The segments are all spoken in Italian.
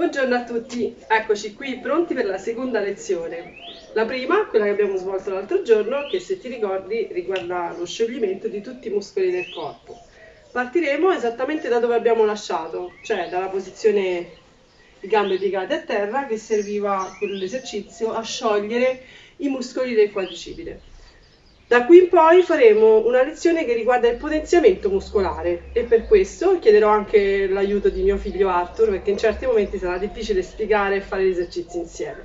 Buongiorno a tutti, eccoci qui pronti per la seconda lezione. La prima, quella che abbiamo svolto l'altro giorno, che se ti ricordi riguarda lo scioglimento di tutti i muscoli del corpo. Partiremo esattamente da dove abbiamo lasciato, cioè dalla posizione di gambe piegate a terra che serviva con l'esercizio a sciogliere i muscoli del quadricipite. Da qui in poi faremo una lezione che riguarda il potenziamento muscolare e per questo chiederò anche l'aiuto di mio figlio Arthur perché in certi momenti sarà difficile spiegare e fare gli esercizi insieme.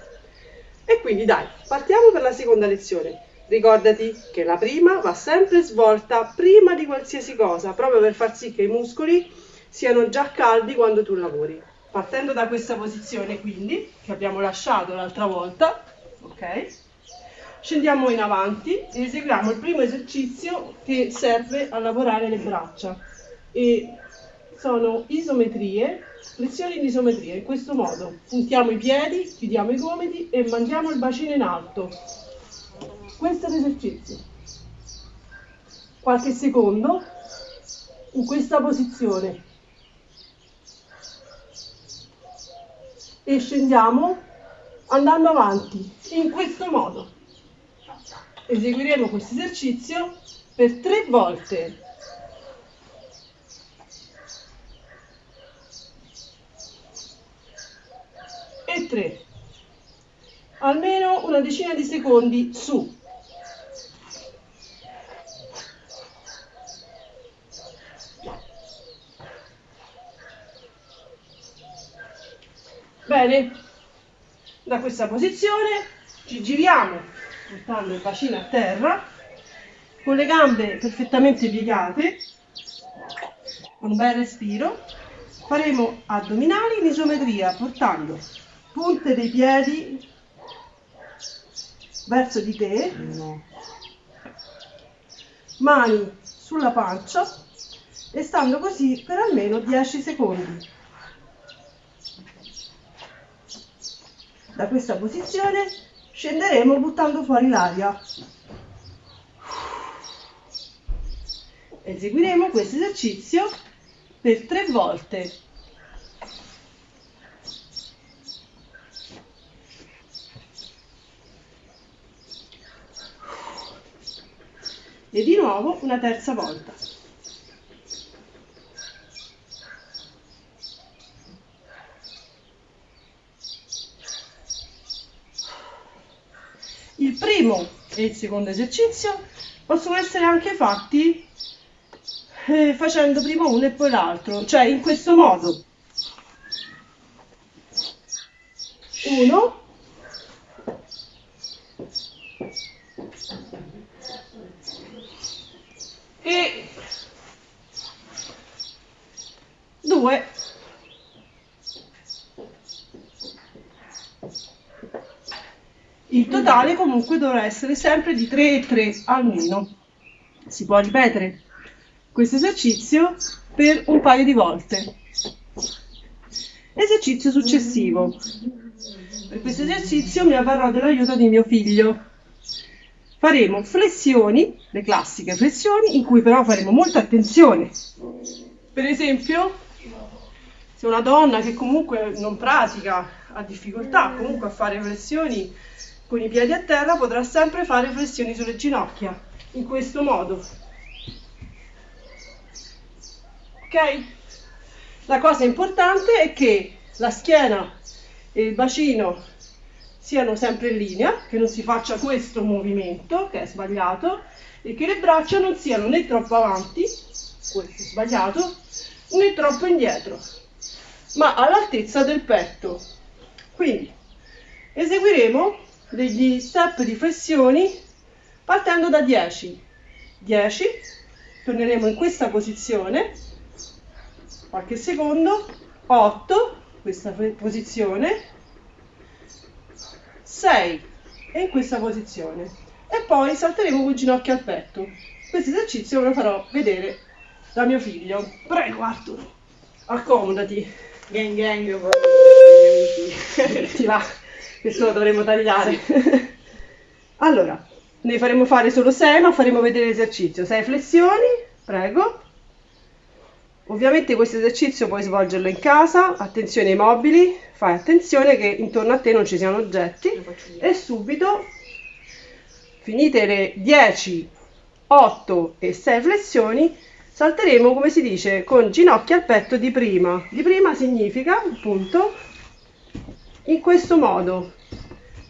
E quindi dai, partiamo per la seconda lezione. Ricordati che la prima va sempre svolta prima di qualsiasi cosa, proprio per far sì che i muscoli siano già caldi quando tu lavori. Partendo da questa posizione quindi, che abbiamo lasciato l'altra volta, ok? Scendiamo in avanti e eseguiamo il primo esercizio che serve a lavorare le braccia. E sono isometrie, flessioni di isometria, in questo modo. Puntiamo i piedi, chiudiamo i gomiti e mandiamo il bacino in alto. Questo è l'esercizio. Qualche secondo in questa posizione. E scendiamo andando avanti in questo modo eseguiremo questo esercizio per tre volte. E tre. Almeno una decina di secondi su. Bene, da questa posizione ci giriamo portando il bacino a terra, con le gambe perfettamente piegate, con un bel respiro, faremo addominali in isometria portando punte dei piedi verso di te, mani sulla pancia e stando così per almeno 10 secondi. Da questa posizione Scenderemo buttando fuori l'aria. Eseguiremo questo esercizio per tre volte. E di nuovo una terza volta. Il primo e il secondo esercizio possono essere anche fatti eh, facendo prima uno e poi l'altro, cioè in questo modo. Uno, e due Il totale comunque dovrà essere sempre di 3 e 3 almeno. Si può ripetere questo esercizio per un paio di volte. Esercizio successivo. Per questo esercizio mi avvarrò dell'aiuto di mio figlio. Faremo flessioni, le classiche flessioni, in cui però faremo molta attenzione. Per esempio, se una donna che comunque non pratica, ha difficoltà comunque a fare flessioni con i piedi a terra potrà sempre fare flessioni sulle ginocchia, in questo modo. Ok? La cosa importante è che la schiena e il bacino siano sempre in linea, che non si faccia questo movimento, che è sbagliato, e che le braccia non siano né troppo avanti, questo è sbagliato, né troppo indietro, ma all'altezza del petto. Quindi eseguiremo degli step di flessioni partendo da 10. 10, torneremo in questa posizione, qualche secondo, 8, questa posizione, 6 e in questa posizione. E poi salteremo con ginocchio al petto. Questo esercizio ve lo farò vedere da mio figlio. Prego Arthur, accomodati. Gang gang, Ti va questo lo dovremo tagliare. allora, ne faremo fare solo 6, ma faremo vedere l'esercizio. 6 flessioni, prego. Ovviamente questo esercizio puoi svolgerlo in casa, attenzione ai mobili, fai attenzione che intorno a te non ci siano oggetti e subito finite le 10, 8 e 6 flessioni salteremo come si dice con ginocchia al petto di prima. Di prima significa appunto in questo modo.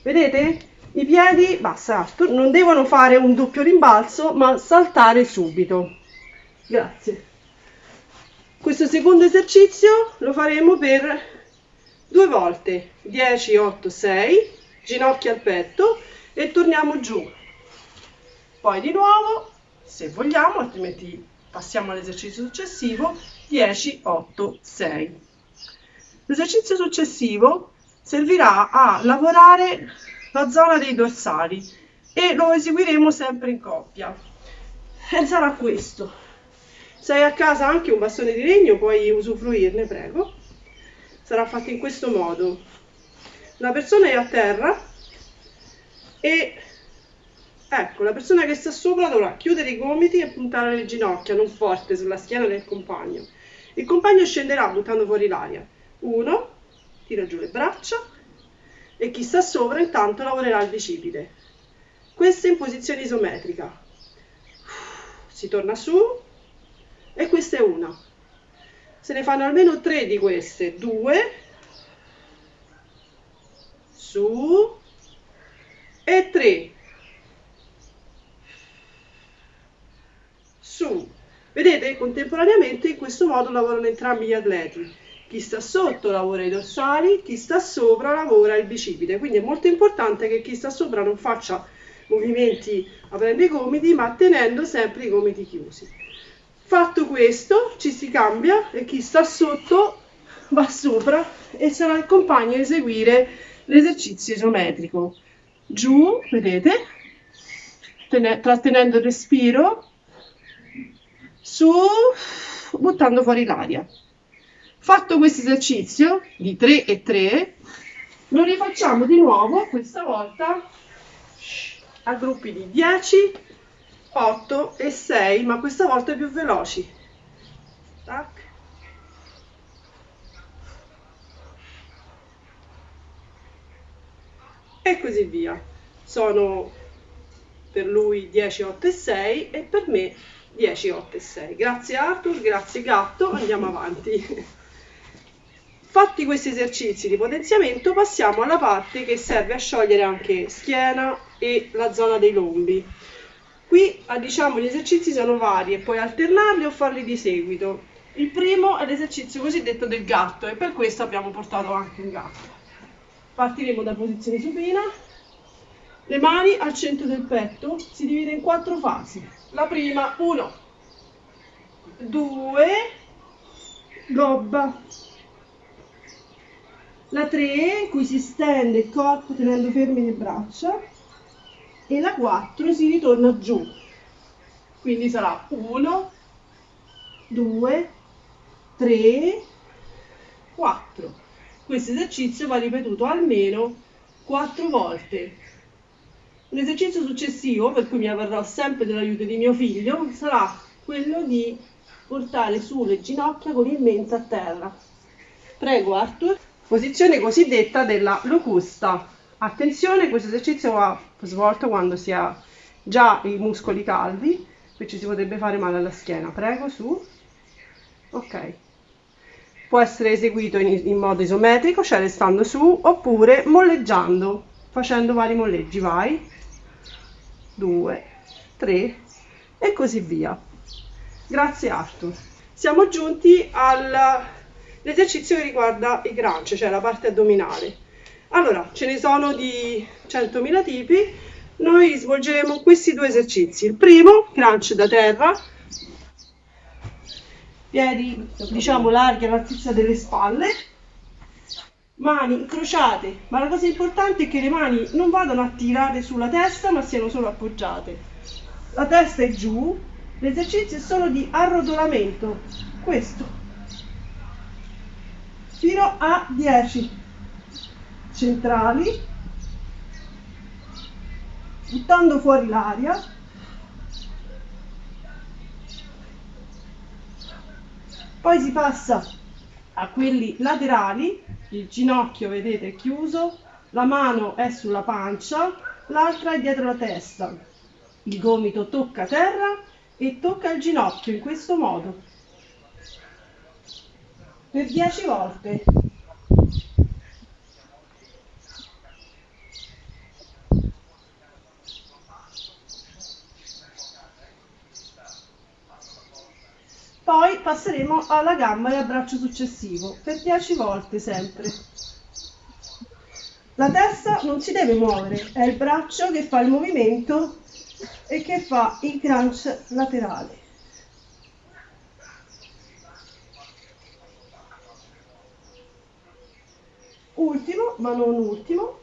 Vedete? I piedi, basta, non devono fare un doppio rimbalzo ma saltare subito. Grazie. Questo secondo esercizio lo faremo per due volte, 10, 8, 6, ginocchia al petto e torniamo giù. Poi di nuovo, se vogliamo, altrimenti passiamo all'esercizio successivo, 10, 8, 6. L'esercizio successivo servirà a lavorare la zona dei dorsali e lo eseguiremo sempre in coppia. E sarà questo. Se hai a casa anche un bastone di legno puoi usufruirne, prego. Sarà fatto in questo modo. La persona è a terra e ecco, la persona che sta sopra dovrà chiudere i gomiti e puntare le ginocchia, non forte, sulla schiena del compagno. Il compagno scenderà buttando fuori l'aria. Uno, tira giù le braccia e chi sta sopra intanto lavorerà il bicipite. Questo in posizione isometrica. Si torna su, e questa è una. Se ne fanno almeno tre di queste, due, su e tre, su. Vedete, contemporaneamente in questo modo lavorano entrambi gli atleti. Chi sta sotto lavora i dorsali, chi sta sopra lavora il bicipite. Quindi è molto importante che chi sta sopra non faccia movimenti aprendo i gomiti, ma tenendo sempre i gomiti chiusi. Fatto questo, ci si cambia e chi sta sotto va sopra e sarà il compagno a eseguire l'esercizio isometrico. Giù, vedete, trattenendo il respiro, su, buttando fuori l'aria. Fatto questo esercizio di 3 e 3, lo rifacciamo di nuovo, questa volta a gruppi di 10 8 e 6 ma questa volta più veloci. Tac. e così via. Sono per lui 10 8 e 6 e per me 10 8 e 6 grazie Arthur grazie gatto. Andiamo avanti fatti questi esercizi di potenziamento passiamo alla parte che serve a sciogliere anche schiena e la zona dei lombi Qui ah, diciamo gli esercizi sono vari e puoi alternarli o farli di seguito. Il primo è l'esercizio cosiddetto del gatto e per questo abbiamo portato anche un gatto. Partiremo da posizione supina. Le mani al centro del petto si divide in quattro fasi. La prima, 1, 2, gobba. La 3, in cui si stende il corpo tenendo fermi le braccia e la 4 si ritorna giù. Quindi sarà 1, 2, 3, 4. Questo esercizio va ripetuto almeno 4 volte. L'esercizio successivo, per cui mi avverrò sempre dell'aiuto di mio figlio, sarà quello di portare su le ginocchia con il mento a terra. Prego Arthur. Posizione cosiddetta della locusta. Attenzione, questo esercizio va svolto quando si ha già i muscoli caldi, qui ci si potrebbe fare male alla schiena. Prego, su. Ok. Può essere eseguito in, in modo isometrico, cioè restando su, oppure molleggiando, facendo vari molleggi. Vai. Due, tre e così via. Grazie Arthur. Siamo giunti all'esercizio che riguarda i crunch, cioè la parte addominale. Allora, ce ne sono di 100.000 tipi, noi svolgeremo questi due esercizi. Il primo, crunch da terra, piedi diciamo larghi all'altezza delle spalle, mani incrociate, ma la cosa importante è che le mani non vadano a tirare sulla testa ma siano solo appoggiate. La testa è giù, l'esercizio è solo di arrotolamento, questo, fino a 10 centrali, buttando fuori l'aria. Poi si passa a quelli laterali, il ginocchio vedete è chiuso, la mano è sulla pancia, l'altra è dietro la testa. Il gomito tocca terra e tocca il ginocchio in questo modo per 10 volte. Poi passeremo alla gamba e al braccio successivo per 10 volte sempre. La testa non si deve muovere, è il braccio che fa il movimento e che fa il crunch laterale. Ultimo, ma non ultimo,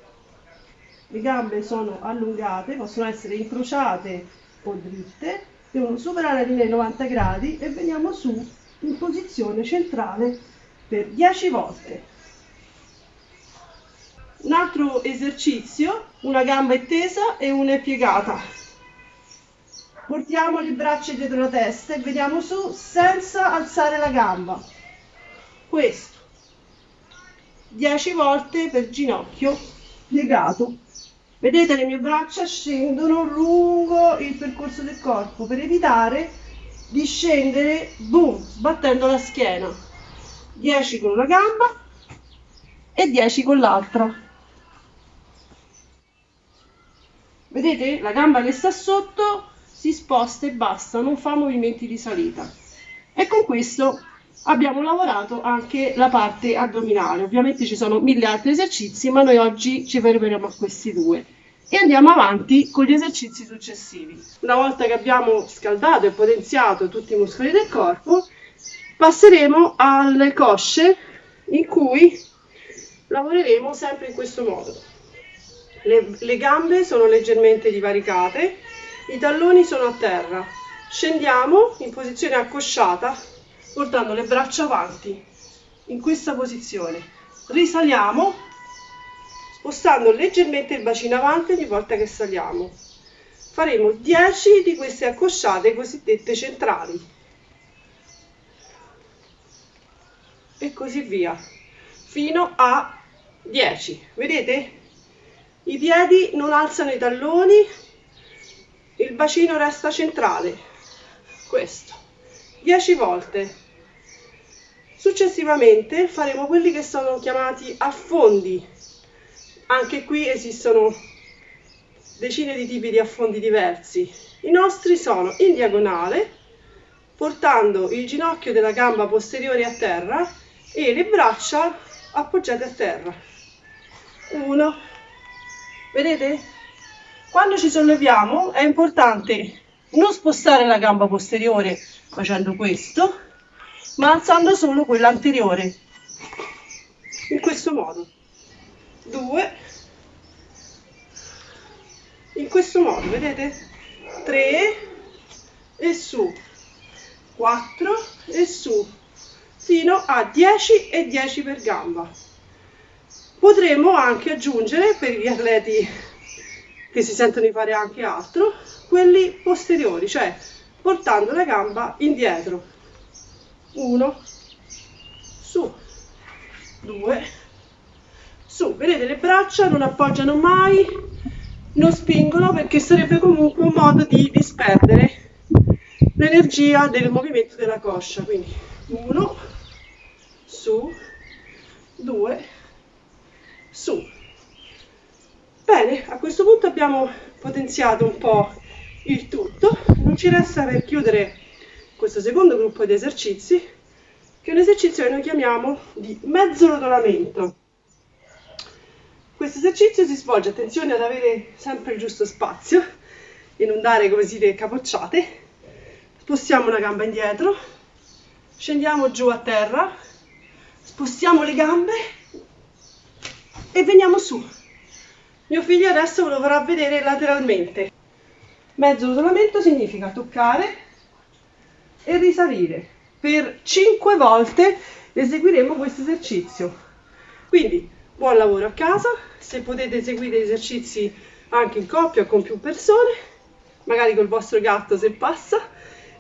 le gambe sono allungate, possono essere incrociate o dritte, devono superare la linea di 90 gradi e veniamo su in posizione centrale per 10 volte. Un altro esercizio, una gamba è tesa e una è piegata. Portiamo le braccia dietro la testa e veniamo su senza alzare la gamba. Questo. 10 volte per ginocchio piegato. Vedete le mie braccia scendono lungo il percorso del corpo per evitare di scendere, boom, sbattendo la schiena. 10 con una gamba e 10 con l'altra. Vedete? La gamba che sta sotto si sposta e basta, non fa movimenti di salita. E con questo abbiamo lavorato anche la parte addominale. Ovviamente ci sono mille altri esercizi, ma noi oggi ci fermeremo a questi due e andiamo avanti con gli esercizi successivi. Una volta che abbiamo scaldato e potenziato tutti i muscoli del corpo, passeremo alle cosce in cui lavoreremo sempre in questo modo. Le, le gambe sono leggermente divaricate, i talloni sono a terra. Scendiamo in posizione accosciata portando le braccia avanti in questa posizione. Risaliamo spostando leggermente il bacino avanti ogni volta che saliamo. Faremo 10 di queste accosciate cosiddette centrali. E così via, fino a 10. Vedete? I piedi non alzano i talloni, il bacino resta centrale. Questo. 10 volte. Successivamente faremo quelli che sono chiamati affondi. Anche qui esistono decine di tipi di affondi diversi. I nostri sono in diagonale, portando il ginocchio della gamba posteriore a terra e le braccia appoggiate a terra. Uno. Vedete? Quando ci solleviamo è importante non spostare la gamba posteriore facendo questo, ma alzando solo quella anteriore. In questo modo. 2 in questo modo vedete? 3 e su. 4 e su. Fino a 10 e 10 per gamba. Potremmo anche aggiungere per gli atleti che si sentono di fare anche altro quelli posteriori cioè portando la gamba indietro 1 su. 2 su. Vedete le braccia non appoggiano mai non spingono perché sarebbe comunque un modo di disperdere l'energia del movimento della coscia. Quindi 1 su. 2 su. Bene a questo punto abbiamo potenziato un po' il tutto. Non ci resta per chiudere questo secondo gruppo di esercizi, che è un esercizio che noi chiamiamo di mezzo rotolamento. Questo esercizio si svolge, attenzione ad avere sempre il giusto spazio e non dare come si dice capocciate. Spostiamo una gamba indietro, scendiamo giù a terra, spostiamo le gambe e veniamo su. Mio figlio adesso ve lo farà vedere lateralmente. Mezzo rotolamento significa toccare e risalire. Per 5 volte eseguiremo questo esercizio. Quindi buon lavoro a casa, se potete eseguire esercizi anche in coppia con più persone, magari col vostro gatto se passa,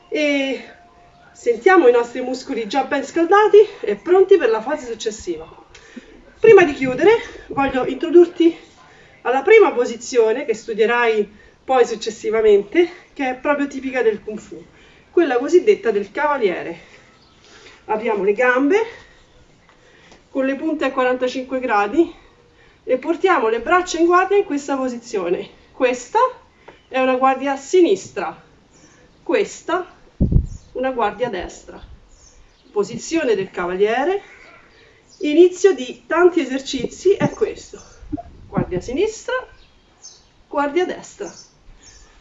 e Sentiamo i nostri muscoli già ben scaldati e pronti per la fase successiva. Prima di chiudere voglio introdurti alla prima posizione che studierai poi successivamente, che è proprio tipica del Kung Fu, quella cosiddetta del cavaliere. Apriamo le gambe con le punte a 45 gradi e portiamo le braccia in guardia in questa posizione. Questa è una guardia sinistra, questa una guardia destra. Posizione del cavaliere. Inizio di tanti esercizi è questo. Guardia sinistra, guardia destra.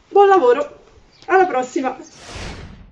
Buon lavoro, alla prossima!